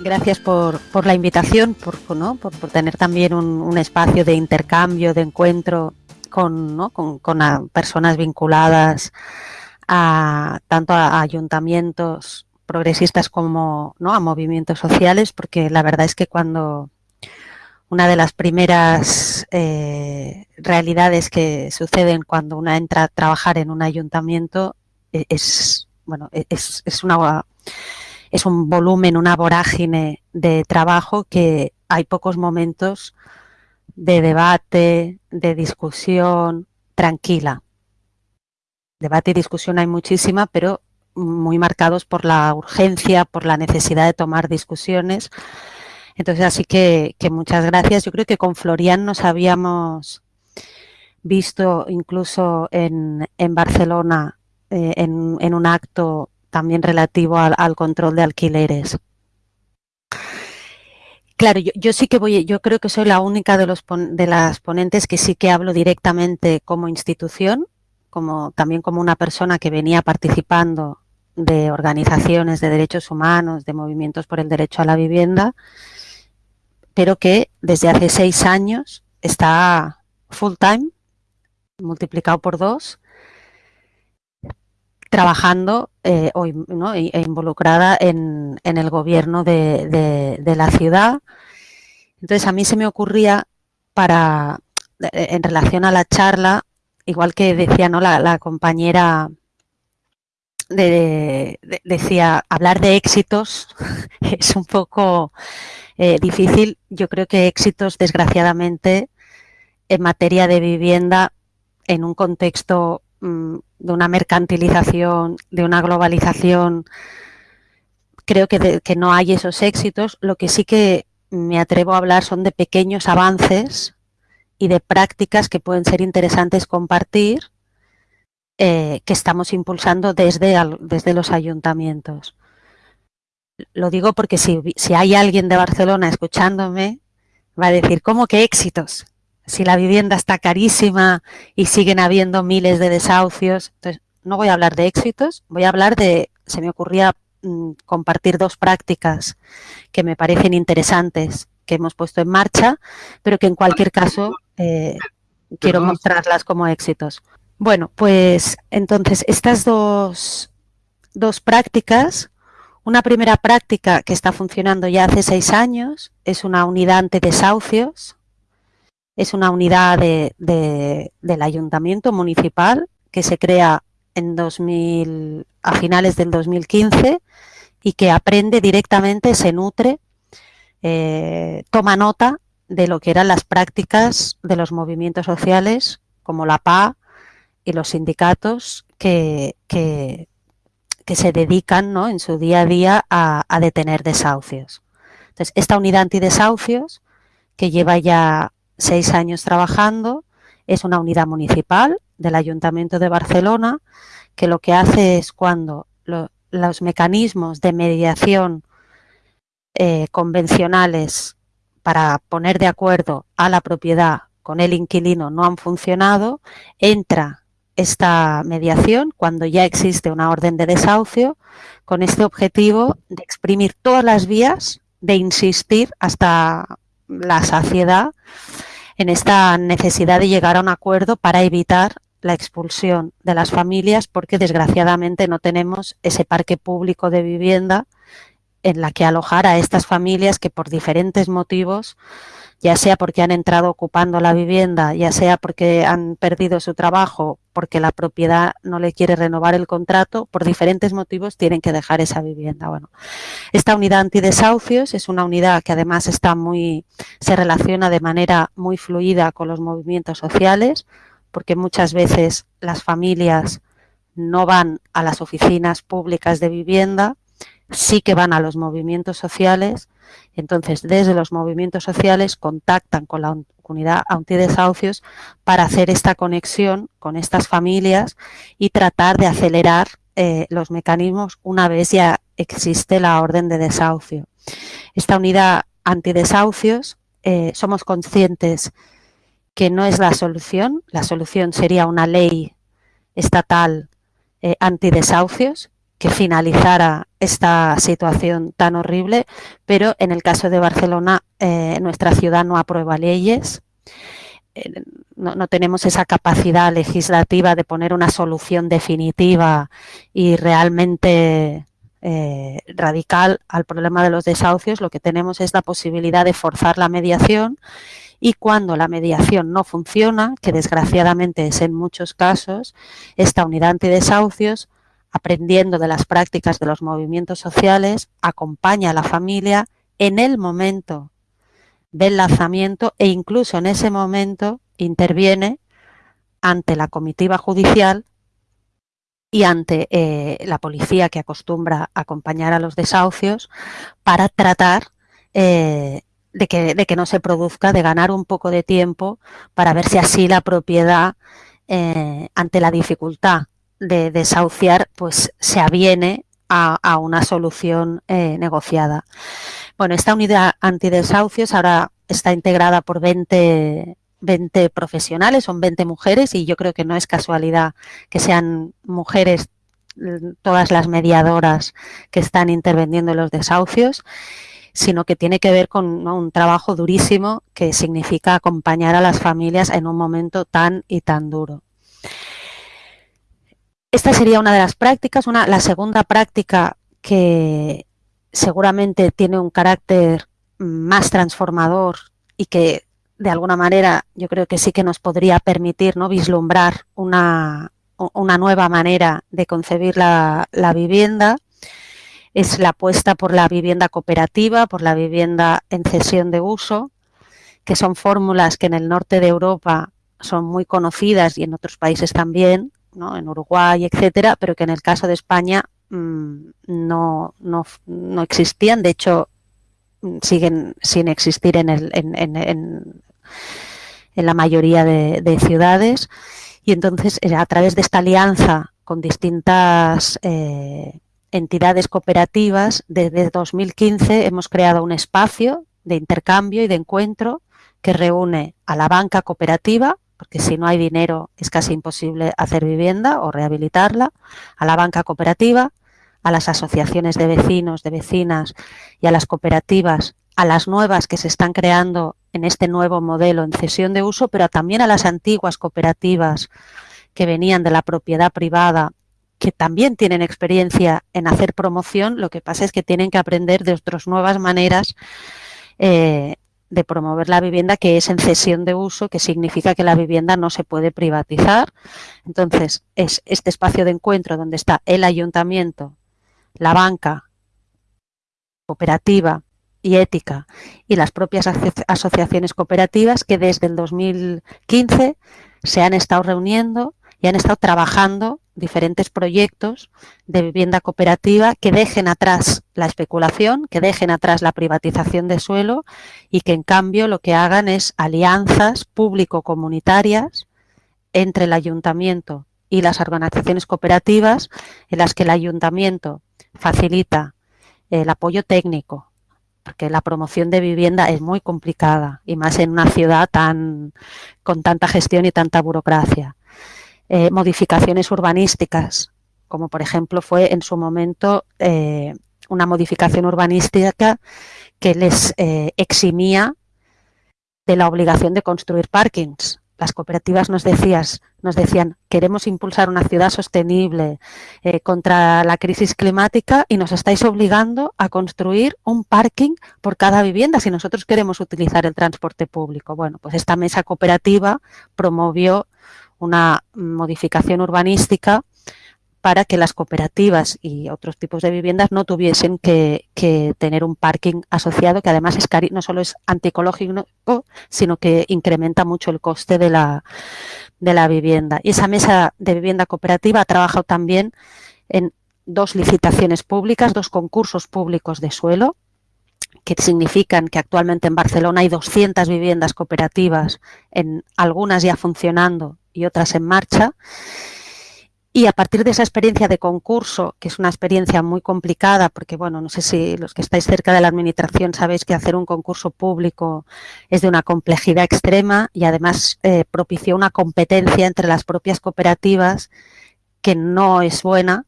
gracias por, la invitación, por, por, tener también un, espacio de intercambio, de encuentro con, con, personas vinculadas a tanto a, ayuntamientos progresistas como ¿no? a movimientos sociales, porque la verdad es que cuando una de las primeras eh, realidades que suceden cuando uno entra a trabajar en un ayuntamiento e, es, bueno, e, es, es, una, es un volumen, una vorágine de trabajo que hay pocos momentos de debate, de discusión tranquila. Debate y discusión hay muchísima, pero muy marcados por la urgencia, por la necesidad de tomar discusiones entonces, así que, muchas gracias. Yo creo que con Florian nos habíamos visto incluso en, Barcelona eh, en, un acto también relativo al, control de alquileres. Claro, yo, sí que voy, yo creo que soy la única de, los, de las ponentes que sí que hablo directamente como institución, como también como una persona que venía participando de organizaciones de derechos humanos, de movimientos por el derecho a la vivienda pero que desde hace seis años está full time, multiplicado por dos, trabajando eh, e, e involucrada en, el gobierno de, la ciudad. Entonces a mí se me ocurría para, eh, en relación a la charla, igual que decía ¿no? la, compañera decía, hablar de éxitos es un poco eh, difícil. Yo creo que éxitos, desgraciadamente, en materia de vivienda, en un contexto de una mercantilización, de una globalización, creo que, que no hay esos éxitos. Lo que sí que me atrevo a hablar son de pequeños avances y de prácticas que pueden ser interesantes compartir eh, que estamos impulsando desde, desde los ayuntamientos lo digo porque si, hay alguien de Barcelona escuchándome, va a decir, ¿cómo que éxitos? Si la vivienda está carísima y siguen habiendo miles de desahucios. Entonces, no voy a hablar de éxitos, voy a hablar de, se me ocurría mm, compartir dos prácticas que me parecen interesantes, que hemos puesto en marcha, pero que en cualquier caso eh, quiero mostrarlas como éxitos. Bueno, pues entonces estas dos, dos prácticas una primera práctica que está funcionando ya hace seis años es una unidad ante desahucios. Es una unidad del ayuntamiento municipal que se crea en 2000, a finales del 2015 y que aprende directamente, se nutre, eh, toma nota de lo que eran las prácticas de los movimientos sociales como la PA y los sindicatos que, que, se dedican ¿no? en su día a día a, detener desahucios. Entonces, esta unidad antidesahucios, que lleva ya seis años trabajando, es una unidad municipal del Ayuntamiento de Barcelona, que lo que hace es cuando los mecanismos de mediación eh, convencionales para poner de acuerdo a la propiedad con el inquilino no han funcionado, entra esta mediación cuando ya existe una orden de desahucio con este objetivo de exprimir todas las vías, de insistir hasta la saciedad en esta necesidad de llegar a un acuerdo para evitar la expulsión de las familias porque desgraciadamente no tenemos ese parque público de vivienda en la que alojar a estas familias que por diferentes motivos ya sea porque han entrado ocupando la vivienda, ya sea porque han perdido su trabajo, porque la propiedad no le quiere renovar el contrato, por diferentes motivos tienen que dejar esa vivienda. Bueno, esta unidad antidesahucios es una unidad que además está muy, se relaciona de manera muy fluida con los movimientos sociales, porque muchas veces las familias no van a las oficinas públicas de vivienda, sí que van a los movimientos sociales entonces, desde los movimientos sociales contactan con la unidad antidesahucios para hacer esta conexión con estas familias y tratar de acelerar eh, los mecanismos una vez ya existe la orden de desahucio. Esta unidad antidesahucios, eh, somos conscientes que no es la solución, la solución sería una ley estatal eh, antidesahucios, que finalizara esta situación tan horrible, pero en el caso de Barcelona, eh, nuestra ciudad no aprueba leyes, eh, no, tenemos esa capacidad legislativa de poner una solución definitiva y realmente eh, radical al problema de los desahucios, lo que tenemos es la posibilidad de forzar la mediación y cuando la mediación no funciona, que desgraciadamente es en muchos casos, esta unidad antidesahucios, aprendiendo de las prácticas de los movimientos sociales, acompaña a la familia en el momento del lanzamiento e incluso en ese momento interviene ante la comitiva judicial y ante eh, la policía que acostumbra acompañar a los desahucios para tratar eh, de, que, no se produzca, de ganar un poco de tiempo para ver si así la propiedad eh, ante la dificultad de desahuciar pues se aviene a, a una solución negociada. Bueno, esta unidad antidesahucios ahora está integrada por 20, 20 profesionales, son 20 mujeres y yo creo que no es casualidad que sean mujeres mm, todas las mediadoras que están interviniendo en los desahucios, sino que tiene que ver con un trabajo durísimo que significa acompañar a las familias en un momento tan y tan duro. Esta sería una de las prácticas. La segunda práctica que seguramente tiene un carácter más transformador y que de alguna manera yo creo que sí que nos podría permitir ¿no? vislumbrar una, una nueva manera de concebir la, la, vivienda. Es la apuesta por la vivienda cooperativa, por la vivienda en cesión de uso, que son fórmulas que en el norte de Europa son muy conocidas y en otros países también, ¿no? en Uruguay, etcétera, pero que en el caso de España Mm, no, no, no, existían, de hecho siguen sin existir en, el, en, en, en, la mayoría de, de, ciudades y entonces eh, a través de esta alianza con distintas eh, entidades cooperativas, desde 2015 hemos creado un espacio de intercambio y de encuentro que reúne a la banca cooperativa, porque si no hay dinero es casi imposible hacer vivienda o rehabilitarla, a la banca cooperativa, a las asociaciones de vecinos, de vecinas y a las cooperativas, a las nuevas que se están creando en este nuevo modelo en cesión de uso, pero también a las antiguas cooperativas que venían de la propiedad privada, que también tienen experiencia en hacer promoción, lo que pasa es que tienen que aprender de otras nuevas maneras eh, de promover la vivienda que es en cesión de uso, que significa que la vivienda no se puede privatizar. Entonces, es este espacio de encuentro donde está el ayuntamiento, la banca cooperativa y ética y las propias asociaciones cooperativas que desde el 2015 se han estado reuniendo y han estado trabajando diferentes proyectos de vivienda cooperativa que dejen atrás la especulación, que dejen atrás la privatización de suelo y que en cambio lo que hagan es alianzas público-comunitarias entre el ayuntamiento y las organizaciones cooperativas en las que el ayuntamiento facilita el apoyo técnico, porque la promoción de vivienda es muy complicada y más en una ciudad tan con tanta gestión y tanta burocracia. Eh, modificaciones urbanísticas, como por ejemplo fue en su momento eh, una modificación urbanística que les eh, eximía de la obligación de construir parkings las cooperativas nos, decías, nos decían, queremos impulsar una ciudad sostenible contra la crisis climática y nos estáis obligando a construir un parking por cada vivienda si nosotros queremos utilizar el transporte público. Bueno, pues esta mesa cooperativa promovió una modificación urbanística para que las cooperativas y otros tipos de viviendas no tuviesen que, tener un parking asociado que además es no solo es antiecológico, sino que incrementa mucho el coste de la, de la vivienda. Y esa mesa de vivienda cooperativa ha trabajado también en dos licitaciones públicas, dos concursos públicos de suelo, que significan que actualmente en Barcelona hay 200 viviendas cooperativas, en algunas ya funcionando y otras en marcha, y a partir de esa experiencia de concurso, que es una experiencia muy complicada, porque bueno, no sé si los que estáis cerca de la administración sabéis que hacer un concurso público es de una complejidad extrema y además eh, propició una competencia entre las propias cooperativas que no es buena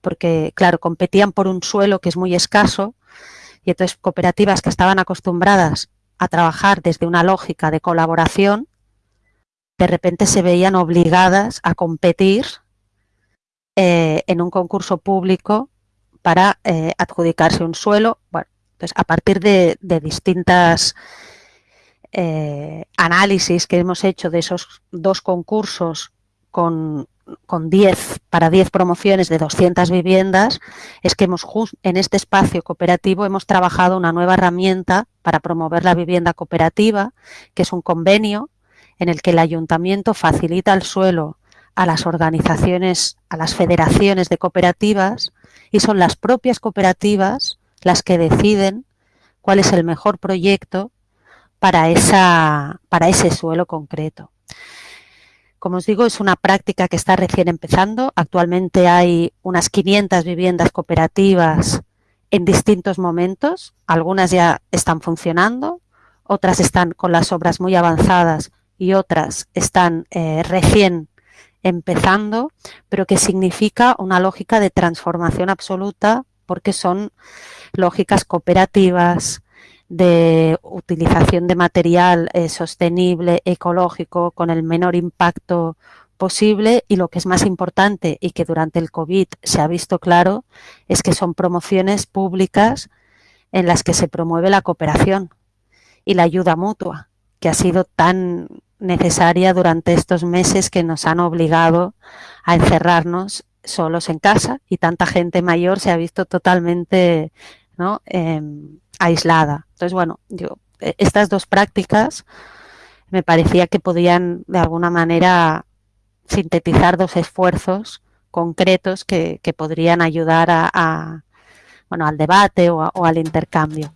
porque, claro, competían por un suelo que es muy escaso y entonces cooperativas que estaban acostumbradas a trabajar desde una lógica de colaboración, de repente se veían obligadas a competir eh, en un concurso público para eh, adjudicarse un suelo. Bueno, entonces a partir de, distintas eh, análisis que hemos hecho de esos dos concursos con, con 10 para 10 promociones de 200 viviendas, es que hemos en este espacio cooperativo hemos trabajado una nueva herramienta para promover la vivienda cooperativa, que es un convenio en el que el ayuntamiento facilita el suelo a las organizaciones, a las federaciones de cooperativas y son las propias cooperativas las que deciden cuál es el mejor proyecto para, esa, para ese suelo concreto. Como os digo, es una práctica que está recién empezando. Actualmente hay unas 500 viviendas cooperativas en distintos momentos. Algunas ya están funcionando, otras están con las obras muy avanzadas y otras están eh, recién empezando, pero que significa una lógica de transformación absoluta porque son lógicas cooperativas de utilización de material eh, sostenible, ecológico, con el menor impacto posible y lo que es más importante y que durante el COVID se ha visto claro es que son promociones públicas en las que se promueve la cooperación y la ayuda mutua, que ha sido tan necesaria durante estos meses que nos han obligado a encerrarnos solos en casa y tanta gente mayor se ha visto totalmente em, aislada. Entonces, bueno, yo, e, estas dos prácticas me parecía que podían de alguna manera sintetizar dos esfuerzos concretos que, podrían ayudar a, bueno, al debate o al intercambio.